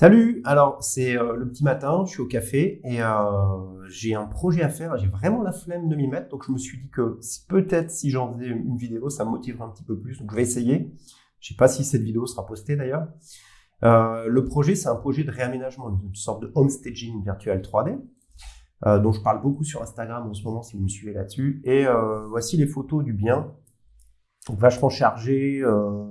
Salut, alors c'est euh, le petit matin, je suis au café et euh, j'ai un projet à faire, j'ai vraiment la flemme de m'y mettre, donc je me suis dit que peut-être si j'en faisais une vidéo, ça me motiverait un petit peu plus, donc je vais essayer. Je sais pas si cette vidéo sera postée d'ailleurs. Euh, le projet, c'est un projet de réaménagement, une sorte de home staging virtuel 3D, dont je parle beaucoup sur Instagram en ce moment si vous me suivez là-dessus. Et voici les photos du bien, vachement chargé, euh,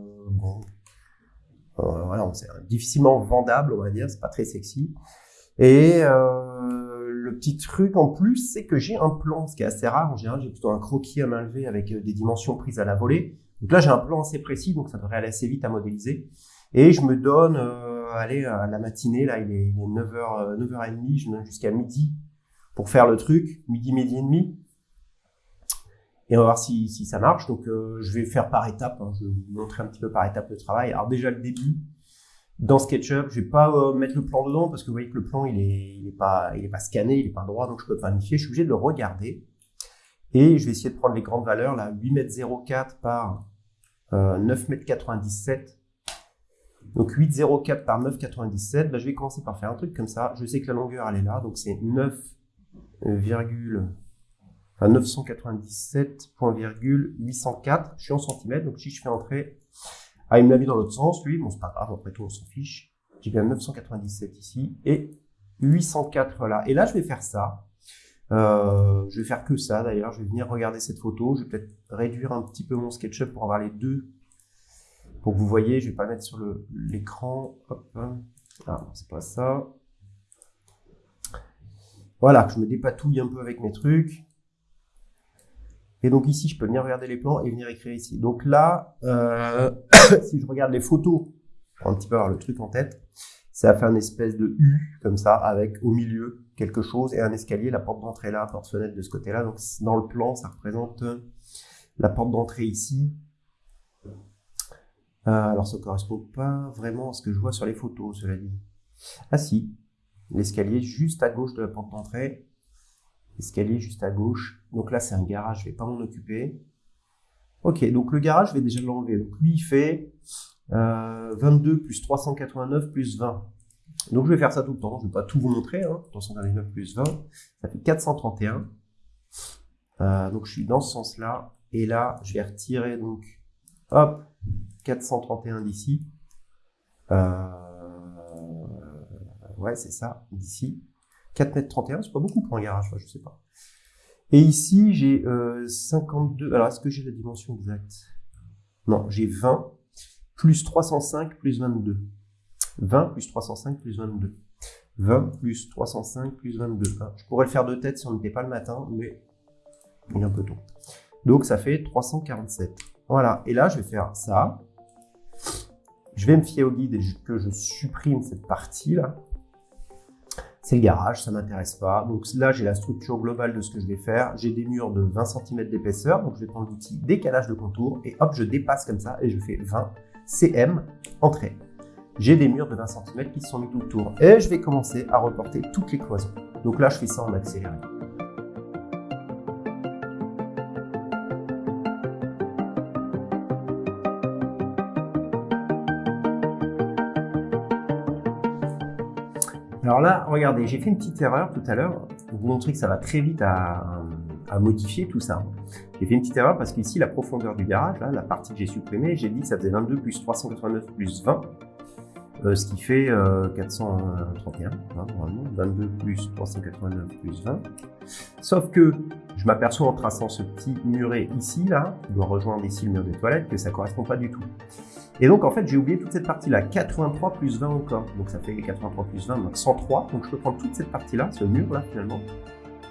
voilà, c'est difficilement vendable, on va dire, c'est pas très sexy. Et euh, le petit truc en plus, c'est que j'ai un plan, ce qui est assez rare. En général, j'ai plutôt un croquis à main levée avec euh, des dimensions prises à la volée. Donc là, j'ai un plan assez précis, donc ça devrait aller assez vite à modéliser. Et je me donne, euh, allez, à la matinée, là, il est, 9h, 9h30, je me donne jusqu'à midi pour faire le truc, midi, midi et demi et on va voir si, si ça marche. Donc, euh, je vais faire par étapes. Hein. Je vais vous montrer un petit peu par étapes le travail. Alors déjà le début dans SketchUp, je vais pas euh, mettre le plan dedans parce que vous voyez que le plan il est, il est pas, il est pas scanné, il est pas droit, donc je peux pas planifier. Je suis obligé de le regarder et je vais essayer de prendre les grandes valeurs là, 8 m 04 par euh, 9 m 97. Donc 8,04 par 9,97, bah, je vais commencer par faire un truc comme ça. Je sais que la longueur elle est là, donc c'est 9, enfin 997.804, je suis en centimètres, donc si je fais entrer, ah il me l'a mis dans l'autre sens, lui, bon c'est pas grave, après tout on s'en fiche, j'ai bien 997 ici, et 804 là, et là je vais faire ça, euh, je vais faire que ça d'ailleurs, je vais venir regarder cette photo, je vais peut-être réduire un petit peu mon SketchUp pour avoir les deux, pour que vous voyez, je vais pas le mettre sur l'écran, hop, ah c'est pas ça, voilà, je me dépatouille un peu avec mes trucs. Et donc ici, je peux venir regarder les plans et venir écrire ici. Donc là, euh, si je regarde les photos, pour un petit peu avoir le truc en tête, ça fait un espèce de U, comme ça, avec au milieu quelque chose et un escalier, la porte d'entrée là, porte-fenêtre de ce côté-là. Donc dans le plan, ça représente la porte d'entrée ici. Euh, alors ça ne correspond pas vraiment à ce que je vois sur les photos, cela dit. Ah si, l'escalier juste à gauche de la porte d'entrée escalier juste à gauche. Donc là, c'est un garage, je vais pas m'en occuper. Ok, donc le garage, je vais déjà l'enlever. Donc lui, il fait euh, 22 plus 389 plus 20. Donc je vais faire ça tout le temps, je vais pas tout vous montrer. Hein. 389 plus 20, ça fait 431. Euh, donc je suis dans ce sens-là. Et là, je vais retirer donc, hop, 431 d'ici. Euh, ouais, c'est ça, d'ici. 4 mètres 31, c'est pas beaucoup pour un garage, je sais pas. Et ici, j'ai 52. Euh, Alors, est-ce que j'ai la dimension exacte? Non, j'ai 20 plus 305 plus 22. 20 plus 305 plus 22. 20 plus 305 plus 22. je pourrais le faire de tête si on n'était pas le matin, mais il est un peu tôt. Donc, ça fait 347. Voilà. Et là, je vais faire ça. Je vais me fier au guide et que je supprime cette partie-là c'est le garage, ça m'intéresse pas. Donc là, j'ai la structure globale de ce que je vais faire. J'ai des murs de 20 cm d'épaisseur, donc je vais prendre l'outil décalage de contour et hop, je dépasse comme ça et je fais 20 cm entrée. J'ai des murs de 20 cm qui sont mis tout autour et je vais commencer à reporter toutes les cloisons. Donc là, je fais ça en accéléré. Alors là, regardez, j'ai fait une petite erreur tout à l'heure pour vous montrer que ça va très vite à, modifier tout ça. J'ai fait une petite erreur parce qu'ici, la profondeur du garage, là, la partie que j'ai supprimée, j'ai dit que ça faisait 22 plus 389 plus 20, euh, ce qui fait 431, euh, 22 hein, plus 389 plus 20. Sauf que je m'aperçois en traçant ce petit muret ici, là, qui doit rejoindre ici le mur des toilettes, que ça correspond pas du tout. Et donc, en fait, j'ai oublié toute cette partie-là. 83 plus 20 encore. Donc, ça fait 83 plus 20, donc 103. Donc, je peux prendre toute cette partie-là, ce mur-là, finalement.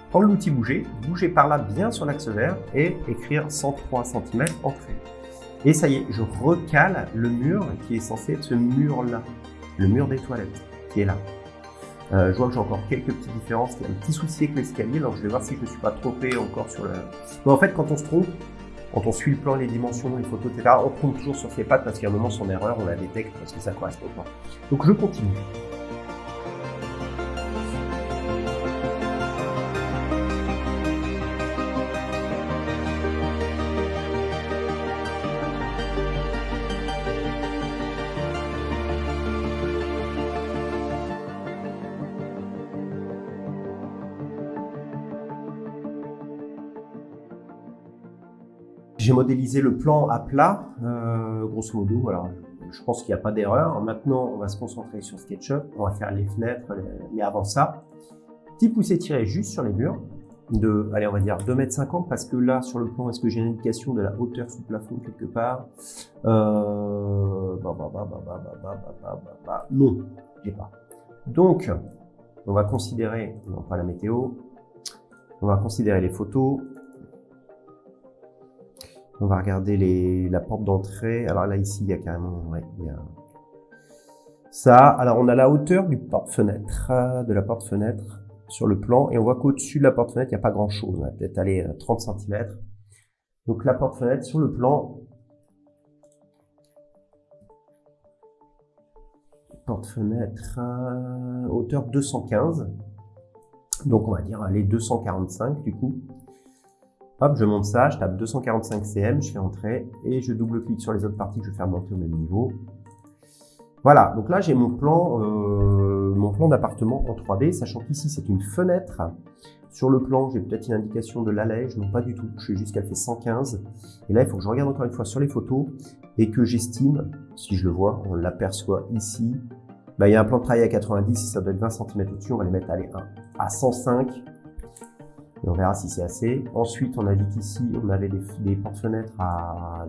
Prendre l'outil bouger, bouger par là bien sur l'axe vert et écrire 103 cm entrée. Et ça y est, je recale le mur qui est censé être ce mur-là. Le mur des toilettes, qui est là. Euh, je vois que j'ai encore quelques petites différences. Un petit souci avec l'escalier, donc je vais voir si je ne suis pas trompé encore sur le... En fait, quand on se trompe, quand on suit le plan, les dimensions, les photos, etc., on tombe toujours sur ses pattes parce qu'à un moment, son erreur, on la détecte parce que ça correspond pas. Donc je continue. Modélisé le plan à plat, euh, grosso modo. Alors, je pense qu'il n'y a pas d'erreur. Maintenant, on va se concentrer sur SketchUp. On va faire les fenêtres, mais avant ça, petit poussé tiré juste sur les murs de, allez, on va dire 2,50 m parce que là, sur le plan, est-ce que j'ai une indication de la hauteur sous plafond quelque part euh, bah, bah, bah, Non, j'ai pas. Donc, on va considérer, non pas la météo, on va considérer les photos, on va regarder la porte d'entrée. Alors là, ici, il y a carrément... Ouais, il y. Ça, alors on a la hauteur du porte-fenêtre, de la porte-fenêtre sur le plan. Et on voit qu'au-dessus de la porte-fenêtre, il n'y a pas grand-chose. On va peut-être aller 30 cm. Donc la porte-fenêtre sur le plan... Porte-fenêtre, euh, hauteur 215. Donc on va dire les 245 du coup. Hop, je monte ça, je tape 245 cm, je fais entrer et je double-clique sur les autres parties que je vais faire monter au même niveau. Voilà, donc là j'ai mon plan, euh, mon plan d'appartement en 3D, sachant qu'ici c'est une fenêtre. Sur le plan, j'ai peut-être une indication de l'allège, non pas du tout, je sais juste qu'elle fait 115. Et là, il faut que je regarde encore une fois sur les photos et que j'estime, si je le vois, on l'aperçoit ici, bah, il y a un plan de travail à 90, ça doit être 20 cm au-dessus, on va les mettre allez, à 105 et on verra si c'est assez. Ensuite, on a dit qu'ici, on avait des, portes-fenêtres à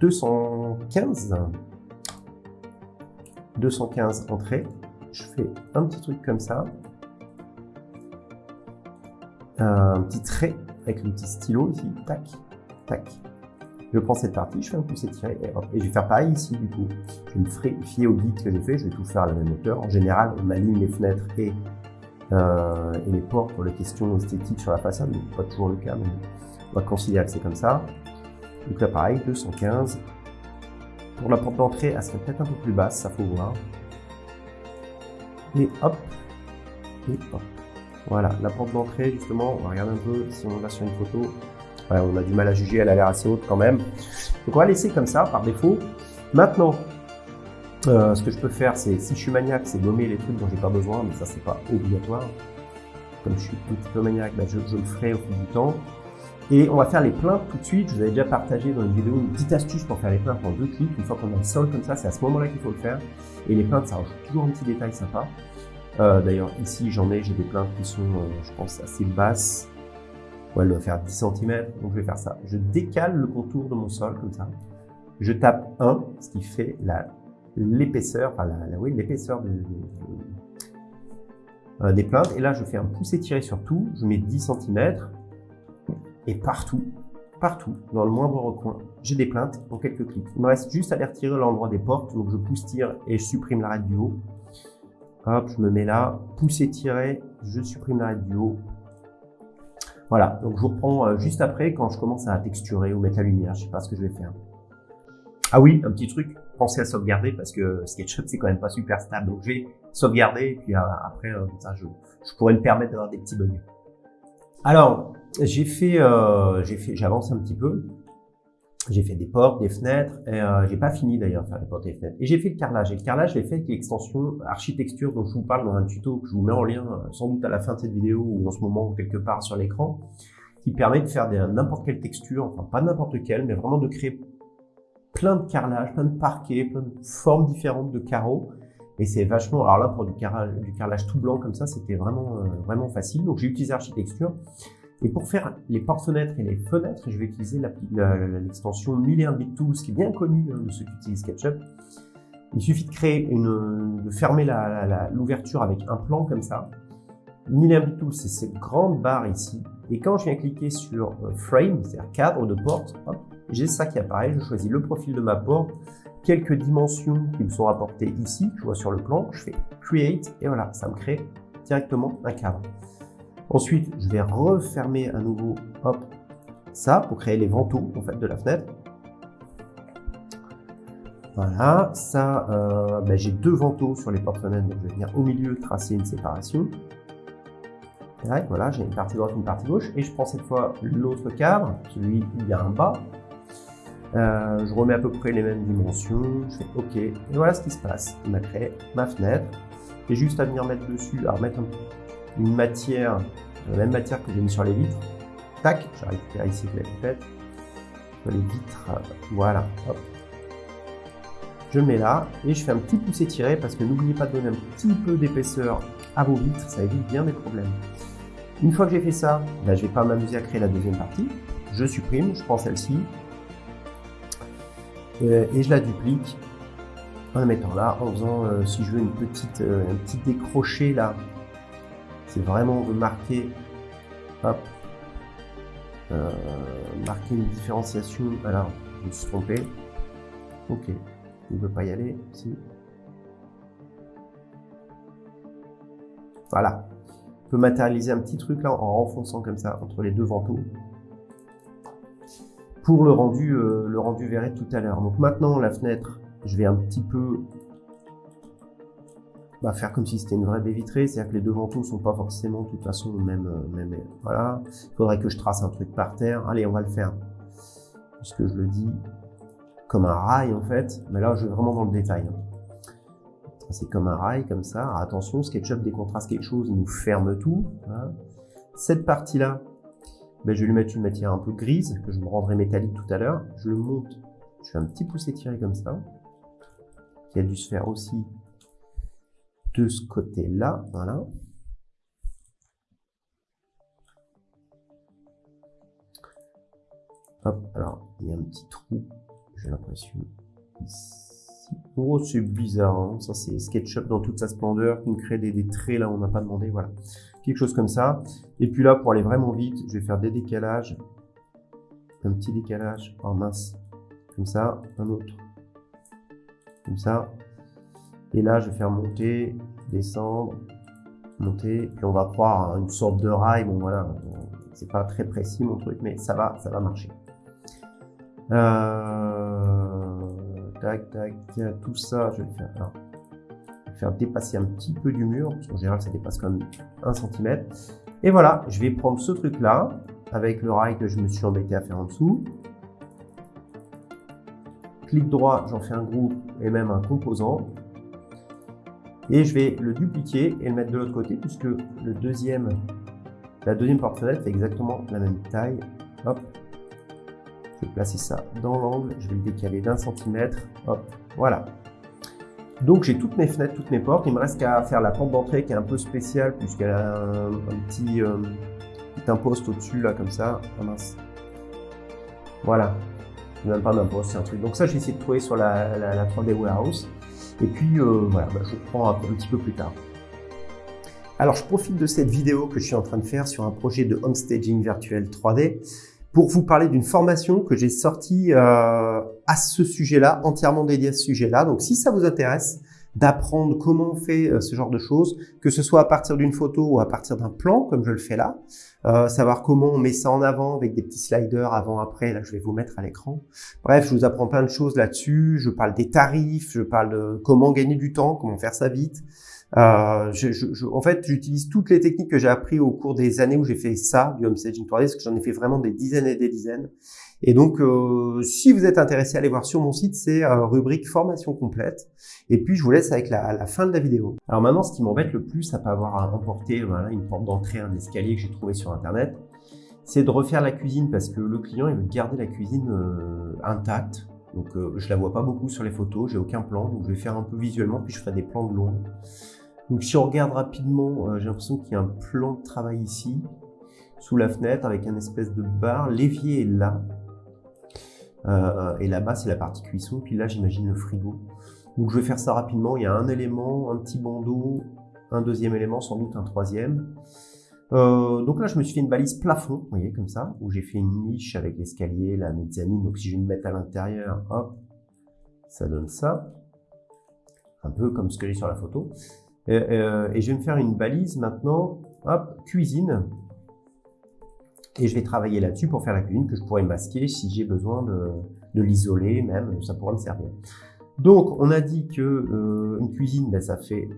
215. 215 entrées. Je fais un petit truc comme ça. Un petit trait avec le petit stylo ici. Tac, tac. Je prends cette partie, je fais un pouce tiré et, et je vais faire pareil ici du coup. Je me ferai fier au guide que j'ai fait, je vais tout faire à la même hauteur. En général, on aligne les fenêtres et euh, et les portes pour les questions esthétiques sur la façade, mais pas toujours le cas, mais on va considérer que c'est comme ça. Donc là pareil, 215. Pour la porte d'entrée, elle serait peut-être un peu plus basse, ça faut voir. Et hop, et hop. Voilà, la porte d'entrée, justement, on va regarder un peu si on va sur une photo. On a du mal à juger, elle a l'air assez haute quand même. Donc on va laisser comme ça, par défaut. Maintenant, euh, ce que je peux faire, c'est, si je suis maniaque, c'est nommer les trucs dont j'ai pas besoin, mais ça, c'est pas obligatoire. Comme je suis un petit peu maniaque, ben, je, le ferai au fil du temps. Et on va faire les plaintes tout de suite. Je vous avais déjà partagé dans une vidéo une petite astuce pour faire les plaintes en deux clics. Une fois qu'on a le sol comme ça, c'est à ce moment-là qu'il faut le faire. Et les plaintes, ça rajoute toujours un petit détail sympa. Euh, d'ailleurs, ici, j'en ai, j'ai des plaintes qui sont, euh, je pense, assez basses. Ouais, elle doit faire 10 cm, donc je vais faire ça. Je décale le contour de mon sol comme ça. Je tape 1, ce qui fait la l'épaisseur, enfin la, oui, l'épaisseur euh, des plaintes. Et là, je fais un pouce étiré sur tout, je mets 10 cm et partout, partout, dans le moindre recoin, j'ai des plaintes pour quelques clics. Il me reste juste à les retirer l'endroit des portes, donc je pousse tire et je supprime l'arête du haut. Hop, je me mets là, pouce étiré, je supprime l'arête du haut. Voilà, donc je vous reprends euh, juste après quand je commence à texturer ou mettre la lumière, je sais pas ce que je vais faire. Ah oui, un petit truc, pensez à sauvegarder parce que SketchUp c'est quand même pas super stable. Donc je vais sauvegarder et puis euh, après euh, ça, je, je, pourrais me permettre d'avoir des petits bugs. Alors j'ai fait, euh, j'ai fait, j'avance un petit peu. J'ai fait des portes, des fenêtres, et j'ai pas fini d'ailleurs de faire les portes et les fenêtres. Et j'ai fait le carrelage. Et le carrelage, je l'ai fait avec l'extension architecture dont je vous parle dans un tuto que je vous mets en lien sans doute à la fin de cette vidéo ou en ce moment quelque part sur l'écran, qui permet de faire n'importe quelle texture, enfin pas n'importe quelle, mais vraiment de créer plein de carrelage, plein de parquets, plein de formes différentes de carreaux. Et c'est vachement, alors là, pour du carrelage, du carrelage tout blanc comme ça, c'était vraiment, euh, vraiment facile. Donc j'ai utilisé Architecture. Et pour faire les portes-fenêtres et les fenêtres, je vais utiliser l'extension 1001 Bit Tools, qui est bien connue hein, de ceux qui utilisent SketchUp. Il suffit de créer une, de fermer l'ouverture avec un plan comme ça. 1001 Bit Tools, c'est cette grande barre ici. Et quand je viens cliquer sur euh, Frame, c'est-à-dire cadre de porte, j'ai ça qui apparaît, je choisis le profil de ma porte, quelques dimensions qui me sont rapportées ici, je vois sur le plan, je fais Create, et voilà, ça me crée directement un cadre. Ensuite, je vais refermer à nouveau, hop, ça, pour créer les vantaux, en fait, de la fenêtre. Voilà, ça, euh, ben, j'ai deux vantaux sur les portes-fenêtres, donc je vais venir au milieu tracer une séparation. Voilà, j'ai une partie droite, une partie gauche, et je prends cette fois l'autre cadre, celui où il y a un bas, euh, je remets à peu près les mêmes dimensions, je fais OK, et voilà ce qui se passe. On a créé ma fenêtre. J'ai juste à venir mettre dessus, à remettre une matière, la même matière que j'ai mis sur les vitres. Tac, j'ai récupéré ici la pipette. les vitres, voilà, hop. Je mets là et je fais un petit pouce étiré parce que n'oubliez pas de donner un petit peu d'épaisseur à vos vitres, ça évite bien des problèmes. Une fois que j'ai fait ça, ben, je ne vais pas m'amuser à créer la deuxième partie. Je supprime, je prends celle-ci euh, et je la duplique en la mettant là, en faisant, euh, si je veux, une petite, euh, un petit décroché là. C'est vraiment marquer, hop, marquer une différenciation. Alors, je me suis trompé. Ok, il ne veut pas y aller. Si. Voilà. Peut matérialiser un petit truc là en renfonçant comme ça entre les deux vantaux pour le rendu, euh, le rendu verré tout à l'heure. Donc maintenant, la fenêtre, je vais un petit peu bah, faire comme si c'était une vraie baie vitrée, c'est-à-dire que les deux vantaux sont pas forcément de toute façon même, euh, même voilà. Il faudrait que je trace un truc par terre. Allez, on va le faire. Puisque je le dis comme un rail en fait, mais là je vais vraiment dans le détail. Hein. C'est comme un rail comme ça. attention, SketchUp décontraste quelque chose, il nous ferme tout. Cette partie-là, ben, je vais lui mettre une matière un peu grise, que je me rendrai métallique tout à l'heure. Je le monte, je fais un petit pouce étiré comme ça, qui a dû se faire aussi de ce côté-là, voilà. Hop, alors, il y a un petit trou, j'ai l'impression, ici. Oh, c'est bizarre, hein. ça c'est SketchUp dans toute sa splendeur, qui me crée des, traits là où on n'a pas demandé, voilà quelque chose comme ça. Et puis là, pour aller vraiment vite, je vais faire des décalages, un petit décalage en mince, comme ça, un autre, comme ça. Et là, je vais faire monter, descendre, monter, puis on va croire une sorte de rail. Bon voilà, c'est pas très précis mon truc, mais ça va, ça va marcher. Euh, tac, tac, tout ça, je vais faire. dépasser un petit peu du mur, parce qu'en général ça dépasse quand même 1 cm. Et voilà, je vais prendre ce truc là, avec le rail que je me suis embêté à faire en dessous. Clic droit, j'en fais un groupe et même un composant. Et je vais le dupliquer et le mettre de l'autre côté, puisque le deuxième, la deuxième porte-fenêtre est exactement la même taille. Hop, vais placer ça dans l'angle, je vais le décaler d'un centimètre. Hop, voilà. Donc j'ai toutes mes fenêtres, toutes mes portes. Il me reste qu'à faire la porte d'entrée qui est un peu spéciale puisqu'elle a un, petit, euh, imposte au-dessus là comme ça. Ah mince. Voilà. Même pas d'imposte, c'est un truc. Donc ça j'ai essayé de trouver sur la, la, 3D Warehouse. Et puis euh, voilà, bah, je reprends un, un petit peu plus tard. Alors je profite de cette vidéo que je suis en train de faire sur un projet de home staging virtuel 3D pour vous parler d'une formation que j'ai sortie euh, à ce sujet-là, entièrement dédiée à ce sujet-là. Donc si ça vous intéresse d'apprendre comment on fait euh, ce genre de choses, que ce soit à partir d'une photo ou à partir d'un plan, comme je le fais là, euh, savoir comment on met ça en avant avec des petits sliders avant-après, là je vais vous mettre à l'écran. Bref, je vous apprends plein de choses là-dessus, je parle des tarifs, je parle de comment gagner du temps, comment faire ça vite, euh, je, je, en fait, j'utilise toutes les techniques que j'ai appris au cours des années où j'ai fait ça, du home staging 3D, parce que j'en ai fait vraiment des dizaines et des dizaines. Et donc, euh, si vous êtes intéressé, allez voir sur mon site, c'est euh, rubrique formation complète. Et puis, je vous laisse avec la, la fin de la vidéo. Alors maintenant, ce qui m'embête le plus, à pas avoir à emporter voilà, une porte d'entrée, un escalier que j'ai trouvé sur Internet, c'est de refaire la cuisine parce que le client, il veut garder la cuisine euh, intacte. Donc, je la vois pas beaucoup sur les photos, j'ai aucun plan, donc je vais faire un peu visuellement, puis je ferai des plans de long. Donc si on regarde rapidement, euh, j'ai l'impression qu'il y a un plan de travail ici, sous la fenêtre, avec un espèce de bar. L'évier est là. Euh, et là-bas, c'est la partie cuisson. Puis là, j'imagine le frigo. Donc je vais faire ça rapidement. Il y a un élément, un petit bandeau, un deuxième élément, sans doute un troisième. Euh, donc là, je me suis fait une balise plafond, vous voyez, comme ça, où j'ai fait une niche avec l'escalier, la mezzanine. Donc si je vais me mettre à l'intérieur, hop, ça donne ça. Un peu comme ce que j'ai sur la photo. Euh, et je vais me faire une balise maintenant, hop, cuisine. Et je vais travailler là-dessus pour faire la cuisine que je pourrais masquer si j'ai besoin de, l'isoler, même, ça pourrait me servir. Donc, on a dit que euh, une cuisine, ben, ça fait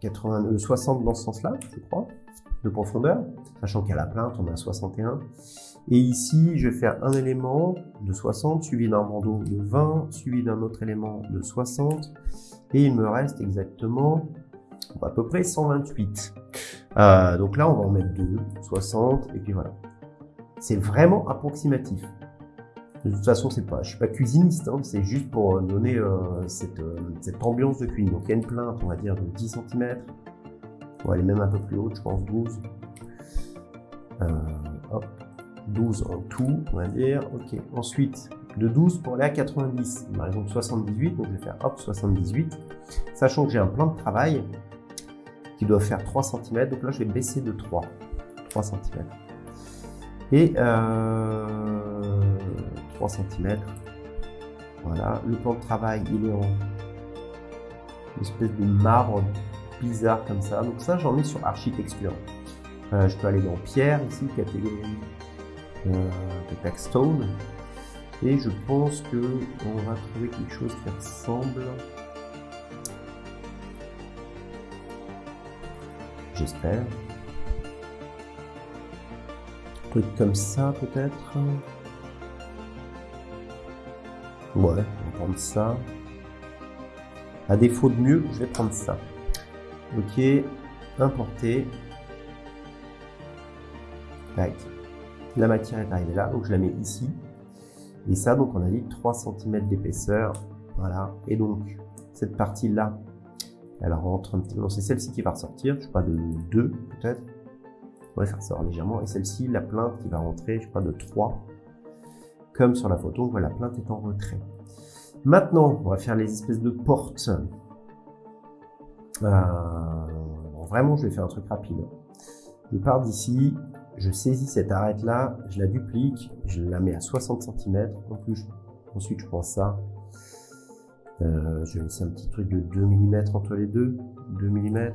80, 60 euh, dans ce sens-là, je crois, de profondeur, sachant qu'à la plainte, on a 61. Et ici, je vais faire un élément de 60, suivi d'un bandeau de 20, suivi d'un autre élément de 60, et il me reste exactement à peu près 128. Euh, donc là, on va en mettre 2, 60, et puis voilà. C'est vraiment approximatif. De toute façon, pas, je suis pas cuisiniste, hein, c'est juste pour donner euh, cette, euh, cette, ambiance de cuisine. Donc il y a une plainte, on va dire, de 10 cm. On va aller même un peu plus haute, je pense 12. Euh, hop, 12 en tout, on va dire. Ok, ensuite, de 12 pour aller à 90. Par exemple 78, donc je vais faire hop, 78. Sachant que j'ai un plan de travail qui doit faire 3 cm, donc là je vais baisser de 3. 3 cm. Et euh, 3 cm. Voilà, le plan de travail, il est en espèce de marbre bizarre comme ça. Donc ça, j'en ai sur architecture. Euh, je peux aller dans pierre ici, catégorie euh, stone. Et je pense que on va trouver quelque chose qui ressemble. J'espère. Truc comme ça peut-être. Ouais, on va prendre ça. À défaut de mieux, je vais prendre ça. Ok, importer. La matière est arrivée là, donc je la mets ici. Et ça, donc on a dit 3 cm d'épaisseur. Voilà. Et donc, cette partie-là, elle rentre un petit peu. C'est celle-ci qui va ressortir, je sais pas, de 2 peut-être. Ouais, ça ressort légèrement. Et celle-ci, la plainte qui va rentrer, je sais pas, de 3 comme sur la photo, on voit la plainte est en retrait. Maintenant, on va faire les espèces de portes. Euh, vraiment, je vais faire un truc rapide. Je pars d'ici, je saisis cette arête là, je la duplique, je la mets à 60 cm. En plus, ensuite, je prends ça. Euh, je vais laisser un petit truc de 2 mm entre les deux. 2 mm.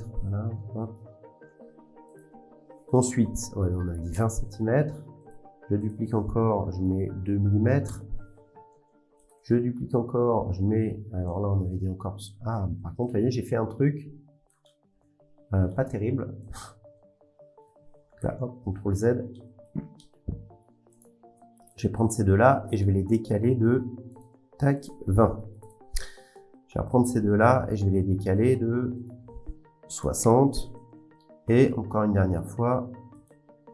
Ensuite, on a dit 20 cm. Je duplique encore, je mets 2 mm. Je duplique encore, je mets... Alors là, on avait dit encore... Ah, par contre, vous voyez, j'ai fait un truc euh, pas terrible. Là, hop, CTRL Z. Je vais prendre ces deux-là et je vais les décaler de... Tac, 20. Je vais reprendre ces deux-là et je vais les décaler de 60. Et encore une dernière fois,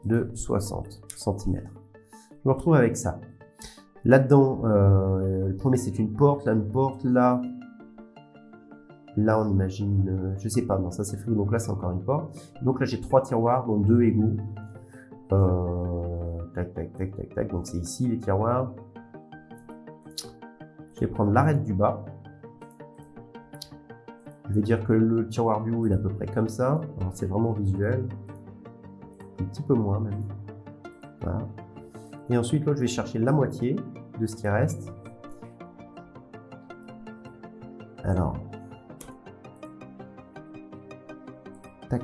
de 60 cm. Je me retrouve avec ça. Là-dedans, euh, le premier c'est une porte, là une porte, là, là on imagine, euh, je sais pas, non ça c'est flou, donc là c'est encore une porte. Donc là j'ai trois tiroirs, dont deux égaux. Euh, tac, tac, tac, tac, tac, donc c'est ici les tiroirs. Je vais prendre l'arête du bas. Je vais dire que le tiroir du haut est à peu près comme ça, c'est vraiment visuel. Un petit peu moins même. Voilà. Et ensuite, là, je vais chercher la moitié de ce qui reste. Alors, tac.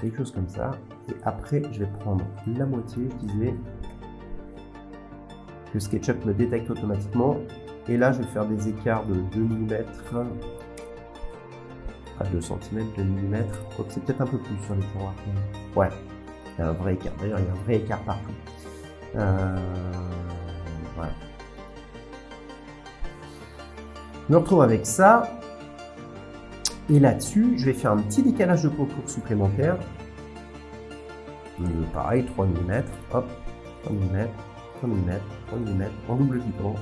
quelque chose comme ça. Et après, je vais prendre la moitié, je disais, que SketchUp me détecte automatiquement. Et là, je vais faire des écarts de 2 mm à 2 cm, 2 mm. C'est peut-être un peu plus sur les tiroirs. Ouais, il y a un vrai écart. D'ailleurs, il y a un vrai écart partout. Euh, voilà. Je retrouve avec ça. Et là-dessus, je vais faire un petit décalage de contour supplémentaire. Euh, pareil, 3 mm. Hop, 3 mm, 3 mm, 3 mm, en double piquant.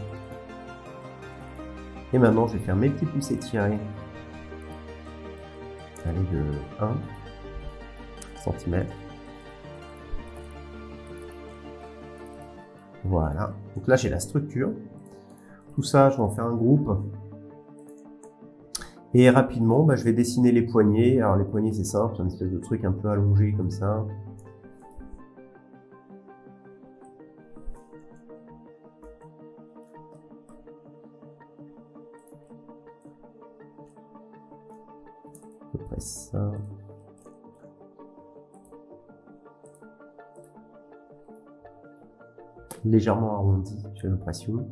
Et maintenant, je vais faire mes petits pouces étirés aller de 1 cm. Voilà. Donc là, j'ai la structure. Tout ça, je vais en faire un groupe. Et rapidement, bah, je vais dessiner les poignées. Alors les poignées, c'est simple, c'est une espèce de truc un peu allongé comme ça. Ça. Légèrement arrondi, j'ai l'impression.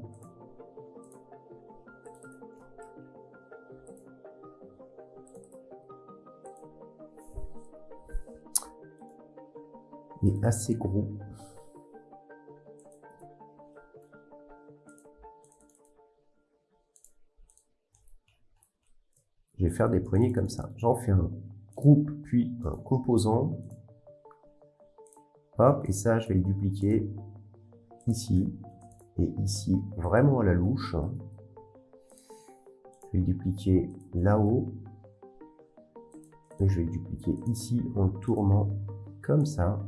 Et assez gros. Faire des poignées comme ça. J'en fais un groupe, puis un composant. Hop, et ça, je vais le dupliquer ici et ici, vraiment à la louche. Je vais le dupliquer là-haut. Et je vais le dupliquer ici en tournant comme ça.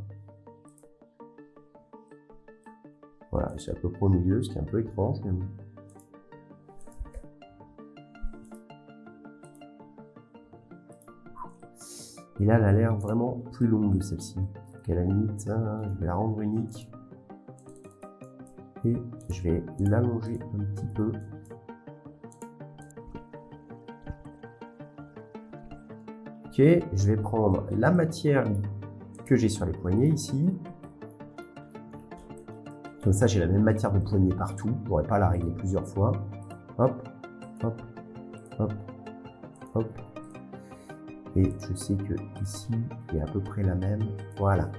Voilà, c'est à peu près au milieu, ce qui est un peu étrange. Et là, elle a l'air vraiment plus longue, celle-ci. Donc à la limite, hein, je vais la rendre unique. Et je vais l'allonger un petit peu. Ok, je vais prendre la matière que j'ai sur les poignets ici. Comme ça, j'ai la même matière de poignet partout. Je n'aurai pas la régler plusieurs fois. Hop, hop, hop, hop. Et je sais que ici, il a à peu près la même. Voilà.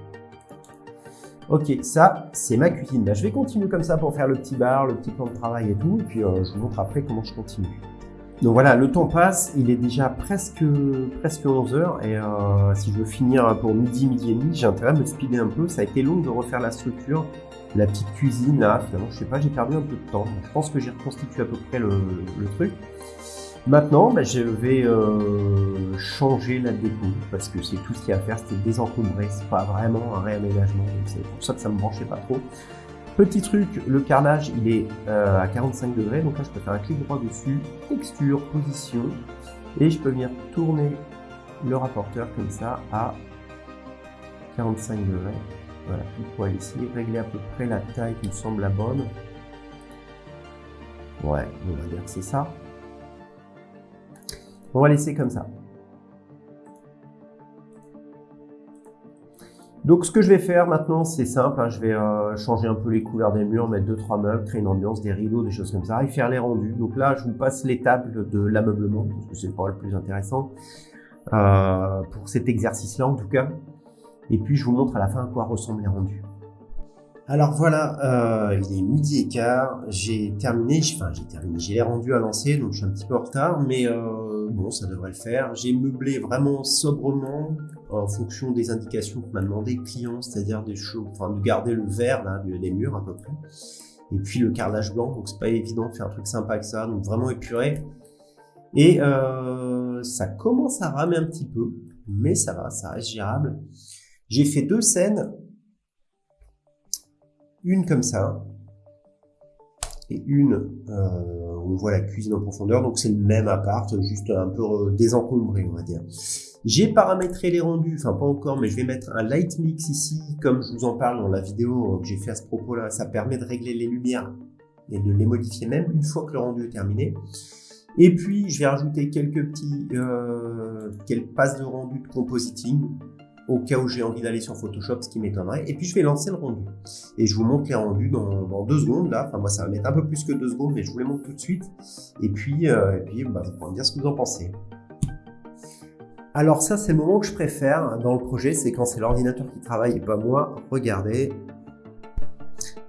Ok, ça, c'est ma cuisine. je vais continuer comme ça pour faire le petit bar, le petit plan de travail et tout. Et puis, euh, je vous montre après comment je continue. Donc voilà, le temps passe, il est déjà presque, presque 11h et euh, si je veux finir pour midi, midi et demi, j'ai intérêt à me speeder un peu. Ça a été long de refaire la structure, la petite cuisine là, finalement, je sais pas, j'ai perdu un peu de temps. Je pense que j'ai reconstitué à peu près le, truc. Maintenant, bah, je vais euh, changer la déco parce que c'est tout ce qu'il y a à faire, c'était désencombré, c'est pas vraiment un réaménagement, c'est pour ça que ça me branchait pas trop. Petit truc, le carrelage il est euh, à 45 degrés, donc là je peux faire un clic droit dessus, texture, position, et je peux venir tourner le rapporteur comme ça à 45 degrés. Voilà, il faut aller ici, régler à peu près la taille qui me semble la bonne. Ouais, on va dire que c'est ça. On va laisser comme ça. Donc ce que je vais faire maintenant, c'est simple, hein, je vais euh, changer un peu les couleurs des murs, mettre deux trois meubles, créer une ambiance, des rideaux, des choses comme ça, et faire les rendus. Donc là, je vous passe l'étape de l'ameublement, parce que c'est pas le plus intéressant, euh, pour cet exercice-là en tout cas. Et puis je vous montre à la fin à quoi ressemblent les rendus. Alors voilà, euh, il est midi et quart, j'ai terminé, enfin j'ai terminé, j'ai les rendus à lancer, donc je suis un petit peu en retard, mais euh, bon, ça devrait le faire. J'ai meublé vraiment sobrement en fonction des indications que m'a demandé le client, c'est-à-dire des choses, enfin de garder le vert là, des murs à peu près, et puis le carrelage blanc, donc c'est pas évident de faire un truc sympa avec ça, donc vraiment épuré. Et euh, ça commence à ramer un petit peu, mais ça va, ça reste gérable. J'ai fait deux scènes une comme ça, et une euh, on voit la cuisine en profondeur, donc c'est le même appart, juste un peu euh, désencombré, on va dire. J'ai paramétré les rendus, enfin pas encore, mais je vais mettre un light mix ici, comme je vous en parle dans la vidéo que j'ai fait à ce propos-là, ça permet de régler les lumières et de les modifier même une fois que le rendu est terminé. Et puis, je vais rajouter quelques petits, euh, quelques passes de rendu de compositing au cas où j'ai envie d'aller sur Photoshop, ce qui m'étonnerait. Et puis je vais lancer le rendu. Et je vous montre les rendus dans, deux secondes là. Enfin moi ça va mettre un peu plus que deux secondes, mais je vous les montre tout de suite. Et puis, euh, et puis bah, vous pourrez me dire ce que vous en pensez. Alors ça c'est le moment que je préfère dans le projet, c'est quand c'est l'ordinateur qui travaille et pas moi. Regardez.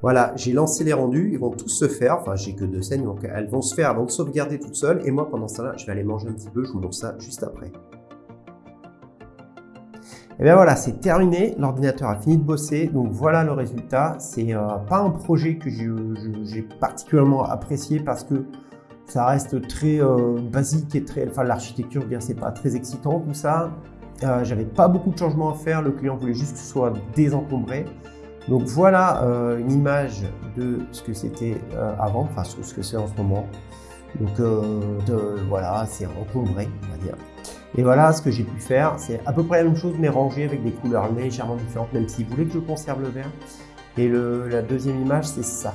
Voilà, j'ai lancé les rendus, ils vont tous se faire, enfin j'ai que deux scènes, donc elles vont se faire avant de sauvegarder toutes seules, et moi pendant ça là, je vais aller manger un petit peu, je vous montre ça juste après. Et bien voilà, c'est terminé, l'ordinateur a fini de bosser, donc voilà le résultat. C'est euh, pas un projet que j'ai particulièrement apprécié parce que ça reste très euh, basique et très, enfin l'architecture, je c'est pas très excitant tout ça. Euh, J'avais pas beaucoup de changements à faire, le client voulait juste que ce soit désencombré. Donc voilà une image de ce que c'était avant, enfin ce que c'est en ce moment. Donc voilà, c'est encombré, on va dire. Et voilà ce que j'ai pu faire. C'est à peu près la même chose, mais rangé avec des couleurs légèrement différentes, même s'il voulait que je conserve le vert. Et la deuxième image, c'est ça.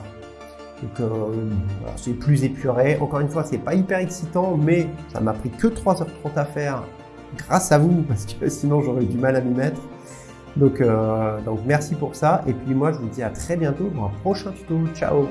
Donc euh, c'est plus épuré. Encore une fois, c'est pas hyper excitant, mais ça m'a pris que 3h30 à faire grâce à vous, parce que sinon j'aurais du mal à m'y mettre. Euh, donc merci pour ça. Et puis moi, je vous dis à très bientôt pour un prochain tuto. Ciao